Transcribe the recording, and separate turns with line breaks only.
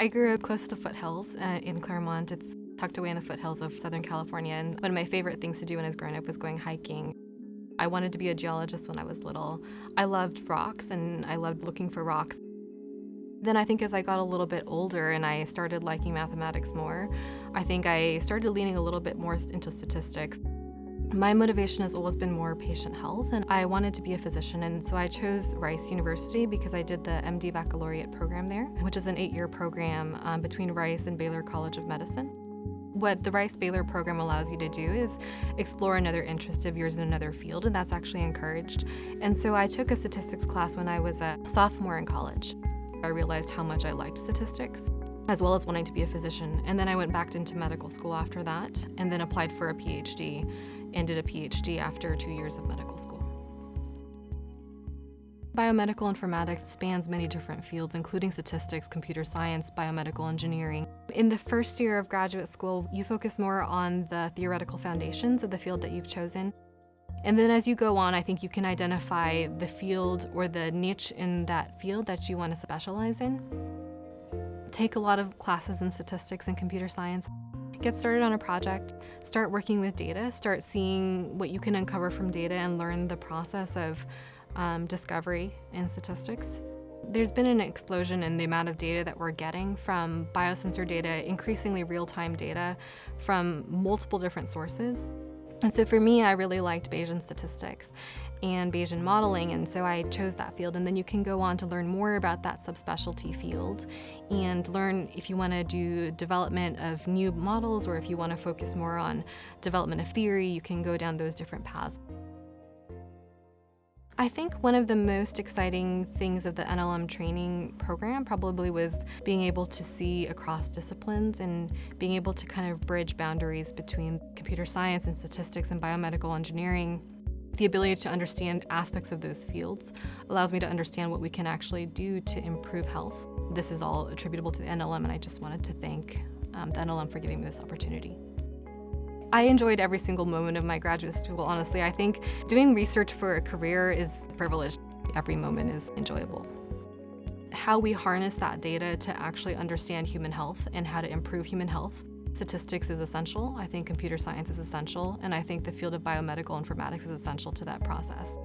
I grew up close to the foothills uh, in Claremont. It's tucked away in the foothills of Southern California, and one of my favorite things to do when I was growing up was going hiking. I wanted to be a geologist when I was little. I loved rocks, and I loved looking for rocks. Then I think as I got a little bit older and I started liking mathematics more, I think I started leaning a little bit more into statistics. My motivation has always been more patient health, and I wanted to be a physician, and so I chose Rice University because I did the MD Baccalaureate program there, which is an eight-year program um, between Rice and Baylor College of Medicine. What the Rice-Baylor program allows you to do is explore another interest of yours in another field, and that's actually encouraged. And so I took a statistics class when I was a sophomore in college. I realized how much I liked statistics as well as wanting to be a physician. And then I went back into medical school after that and then applied for a PhD and did a PhD after two years of medical school. Biomedical informatics spans many different fields, including statistics, computer science, biomedical engineering. In the first year of graduate school, you focus more on the theoretical foundations of the field that you've chosen. And then as you go on, I think you can identify the field or the niche in that field that you want to specialize in. Take a lot of classes in statistics and computer science. Get started on a project, start working with data, start seeing what you can uncover from data and learn the process of um, discovery in statistics. There's been an explosion in the amount of data that we're getting from biosensor data, increasingly real-time data from multiple different sources. And so for me, I really liked Bayesian statistics and Bayesian modeling, and so I chose that field. And then you can go on to learn more about that subspecialty field and learn if you want to do development of new models or if you want to focus more on development of theory, you can go down those different paths. I think one of the most exciting things of the NLM training program probably was being able to see across disciplines and being able to kind of bridge boundaries between computer science and statistics and biomedical engineering. The ability to understand aspects of those fields allows me to understand what we can actually do to improve health. This is all attributable to the NLM and I just wanted to thank um, the NLM for giving me this opportunity. I enjoyed every single moment of my graduate school, honestly. I think doing research for a career is a privilege. Every moment is enjoyable. How we harness that data to actually understand human health and how to improve human health. Statistics is essential. I think computer science is essential. And I think the field of biomedical informatics is essential to that process.